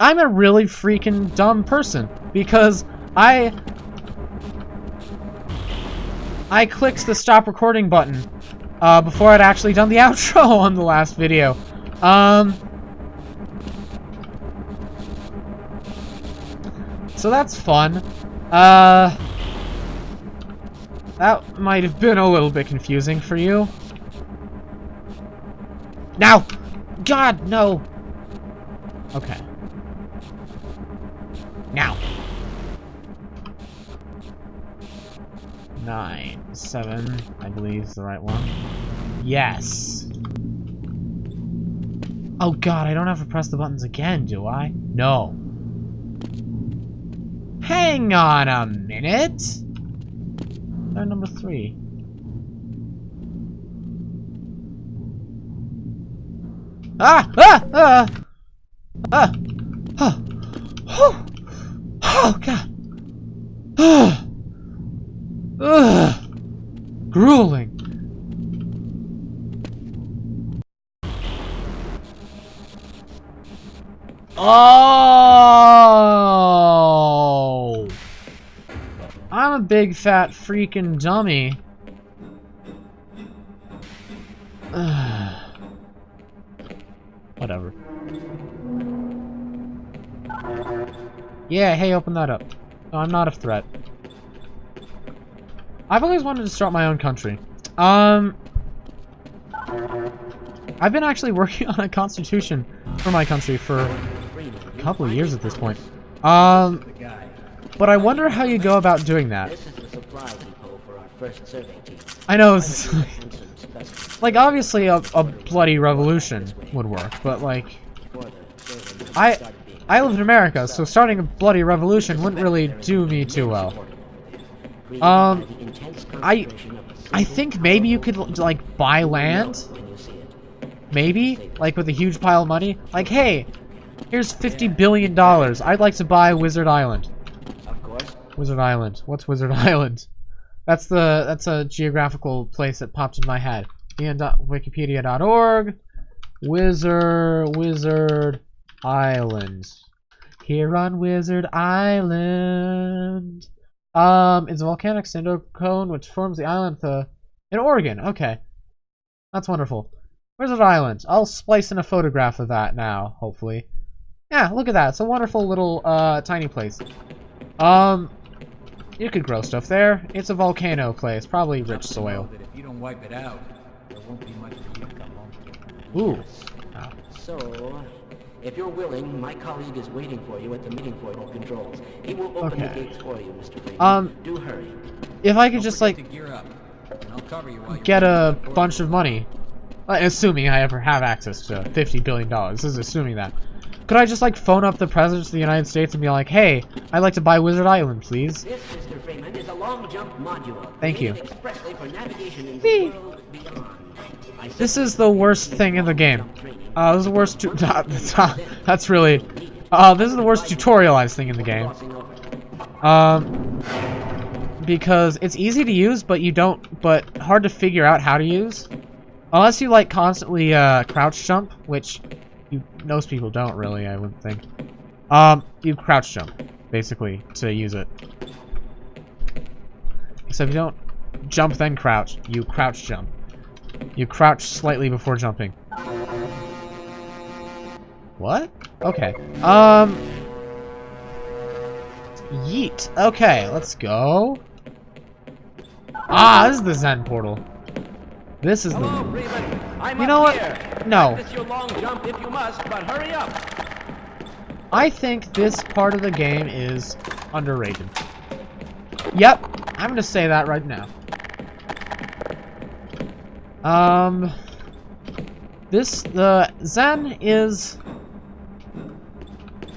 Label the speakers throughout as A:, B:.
A: I'm a really freaking dumb person because I I clicked the stop recording button uh, before I'd actually done the outro on the last video. Um, so that's fun. Uh, that might have been a little bit confusing for you. Now! God, no! Okay. Now! Nine, seven, I believe is the right one. Yes! Oh god, I don't have to press the buttons again, do I? No. Hang on a minute! They're number three. Ah! Ah! Ah! Ah! Oh! Oh, God! Ah! Ugh! Grueling! Oh! I'm a big fat freaking dummy. Whatever. Yeah, hey, open that up. No, I'm not a threat. I've always wanted to start my own country. Um, I've been actually working on a constitution for my country for a couple of years at this point. Um, but I wonder how you go about doing that. I know, like, obviously a, a bloody revolution would work, but, like, I, I live in America, so starting a bloody revolution wouldn't really do me too well. Um, I, I think maybe you could, like, buy land? Maybe? Like, with a huge pile of money? Like, hey, here's $50 billion. I'd like to buy Wizard Island. Of course. Wizard Island. What's Wizard Island? That's the, that's a geographical place that popped in my head. Wikipedia.org. Wizard, Wizard Island. Here on Wizard Island. Um, it's a volcanic cinder cone which forms the island the, in Oregon. Okay. That's wonderful. Wizard Island. I'll splice in a photograph of that now, hopefully. Yeah, look at that. It's a wonderful little, uh, tiny place. Um, you could grow stuff there. It's a volcano place. Probably rich soil.
B: If you don't wipe it out, there won't be much for you to come home to.
A: Ooh.
C: So, if you're willing, my colleague is waiting for you at the meeting point of controls. He will open
A: Okay.
C: the gates for you, Mr. Freeman.
A: Um,
C: Do hurry.
A: If I could
B: Don't
A: just, like,
B: gear up, and I'll cover you while
A: get a bunch of money. Uh, Assuming I ever have access to $50 billion. This is assuming that. Could I just, like, phone up the President of the United States and be like, hey, I'd like to buy Wizard Island, please?
C: This, Mr. Freeman, is a long jump module.
A: Thank you.
C: created for navigation in the world beyond.
A: This is the worst thing in the game. Uh, this is the worst tu- that's, that's really... Uh, this is the worst tutorialized thing in the game. Um, because it's easy to use, but you don't, but hard to figure out how to use. Unless you, like, constantly, uh, crouch jump, which you, most people don't really, I wouldn't think. Um, you crouch jump, basically, to use it. Except you don't jump then crouch, you crouch jump. You crouch slightly before jumping. What? Okay. Um... Yeet. Okay, let's go. Ah, this is the Xen portal. This is
D: Hello,
A: the...
D: Freeman.
A: You know what?
D: here.
A: No.
D: Your long jump if you must, but hurry up.
A: I think this part of the game is underrated. Yep, I'm gonna say that right now. Um... This, the Xen is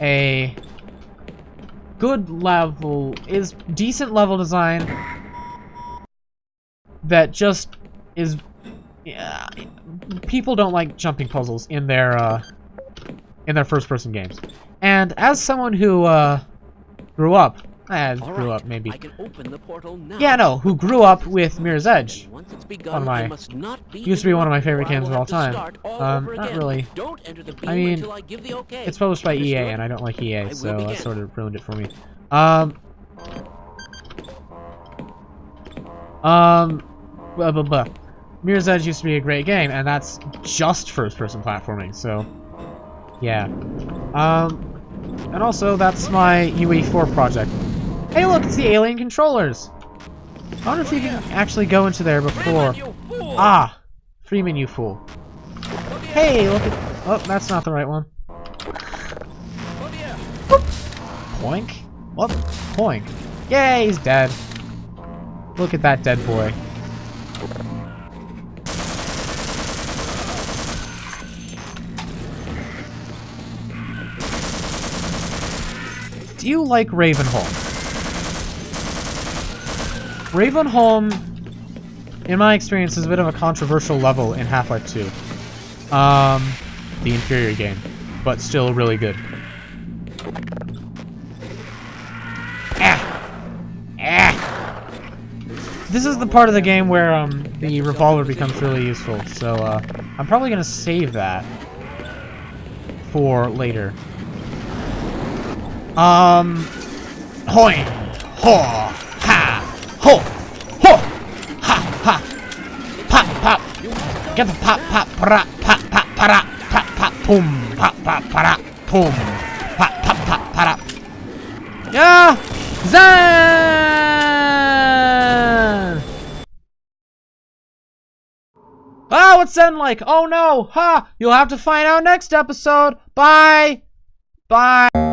A: a good level, is decent level design that just is, yeah, people don't like jumping puzzles in their, uh, in their first-person games. And as someone who, uh, grew up I grew
C: right,
A: up maybe.
C: I can open the portal now.
A: Yeah, no, who grew up with Mirror's Edge.
C: Begun,
A: One of my-
C: must not be
A: used to be one of my favorite games of all time. Um, not really.
C: Don't enter the beam
A: I mean,
C: until I give the okay.
A: It's published by EA, and I don't like EA, so that sort of ruined it for me. Um. Um. Blah, blah, blah. Mirror's Edge used to be a great game, and that's just first-person platforming, so... Yeah. Um... And also, that's my UE4 project. Hey look, it's the alien controllers! I wonder if you can actually go into there before... Ah! Freeman, you fool. Hey, look at... Oh, that's not the right one.
D: The
A: Poink? What? Poink. Yay, he's dead. Look at that dead boy. Do you like Ravenholm? Ravenholm, in my experience, is a bit of a controversial level in Half-Life 2. Um, the inferior game, but still really good. Ah! Ah! This is the part of the game where um the revolver becomes really useful, so uh, I'm probably gonna save that for later. Um, hoi, ho, ha, ho, ho, ha, ha, pop, pop, get the pop, pop, para, pop, pop, para, pop, pop, boom, pop, pop, para, boom, pop, pop, pop, para. Yeah! Xen! Ah, what's Xen like? Oh no! Ha! You'll have to find out next episode. Bye! Bye!